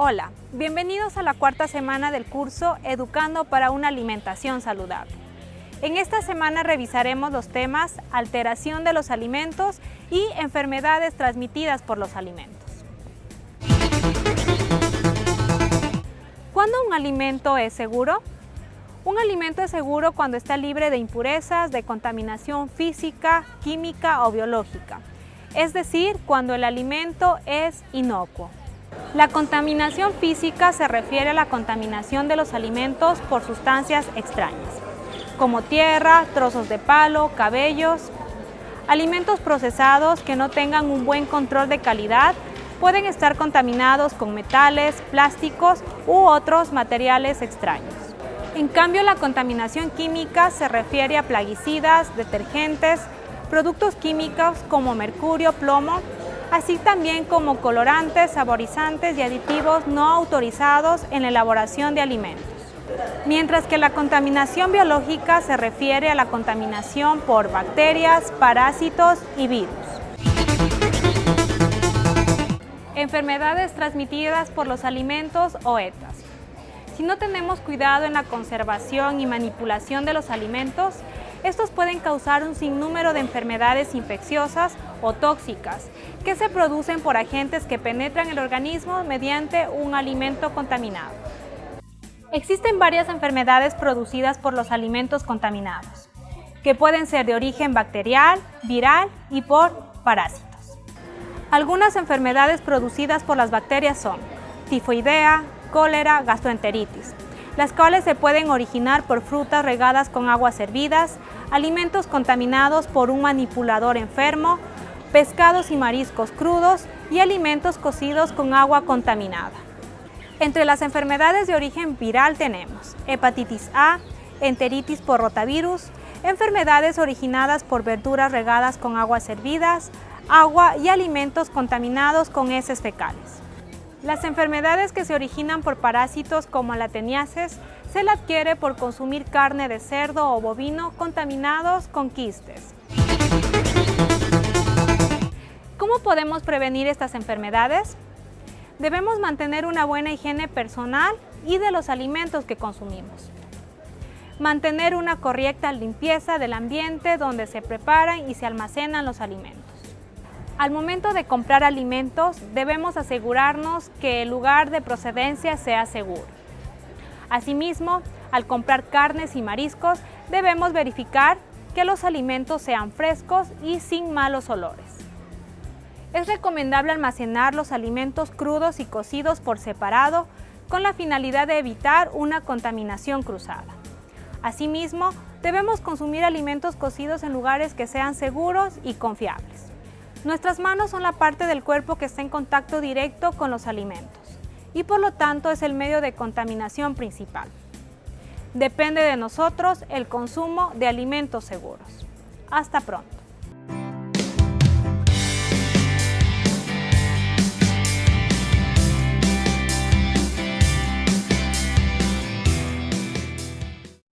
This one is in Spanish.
Hola, bienvenidos a la cuarta semana del curso Educando para una alimentación saludable. En esta semana revisaremos los temas alteración de los alimentos y enfermedades transmitidas por los alimentos. ¿Cuándo un alimento es seguro? Un alimento es seguro cuando está libre de impurezas, de contaminación física, química o biológica, es decir, cuando el alimento es inocuo. La contaminación física se refiere a la contaminación de los alimentos por sustancias extrañas, como tierra, trozos de palo, cabellos. Alimentos procesados que no tengan un buen control de calidad pueden estar contaminados con metales, plásticos u otros materiales extraños. En cambio, la contaminación química se refiere a plaguicidas, detergentes, productos químicos como mercurio, plomo, así también como colorantes, saborizantes y aditivos no autorizados en la elaboración de alimentos. Mientras que la contaminación biológica se refiere a la contaminación por bacterias, parásitos y virus. Enfermedades transmitidas por los alimentos o ETAs. Si no tenemos cuidado en la conservación y manipulación de los alimentos, estos pueden causar un sinnúmero de enfermedades infecciosas o tóxicas que se producen por agentes que penetran el organismo mediante un alimento contaminado. Existen varias enfermedades producidas por los alimentos contaminados, que pueden ser de origen bacterial, viral y por parásitos. Algunas enfermedades producidas por las bacterias son tifoidea, cólera, gastroenteritis, las cuales se pueden originar por frutas regadas con aguas hervidas, alimentos contaminados por un manipulador enfermo, pescados y mariscos crudos y alimentos cocidos con agua contaminada. Entre las enfermedades de origen viral tenemos hepatitis A, enteritis por rotavirus, enfermedades originadas por verduras regadas con aguas hervidas, agua y alimentos contaminados con heces fecales. Las enfermedades que se originan por parásitos como la teniaces se la adquiere por consumir carne de cerdo o bovino contaminados con quistes. ¿Cómo podemos prevenir estas enfermedades? Debemos mantener una buena higiene personal y de los alimentos que consumimos. Mantener una correcta limpieza del ambiente donde se preparan y se almacenan los alimentos. Al momento de comprar alimentos, debemos asegurarnos que el lugar de procedencia sea seguro. Asimismo, al comprar carnes y mariscos, debemos verificar que los alimentos sean frescos y sin malos olores. Es recomendable almacenar los alimentos crudos y cocidos por separado con la finalidad de evitar una contaminación cruzada. Asimismo, debemos consumir alimentos cocidos en lugares que sean seguros y confiables. Nuestras manos son la parte del cuerpo que está en contacto directo con los alimentos y por lo tanto es el medio de contaminación principal. Depende de nosotros el consumo de alimentos seguros. Hasta pronto.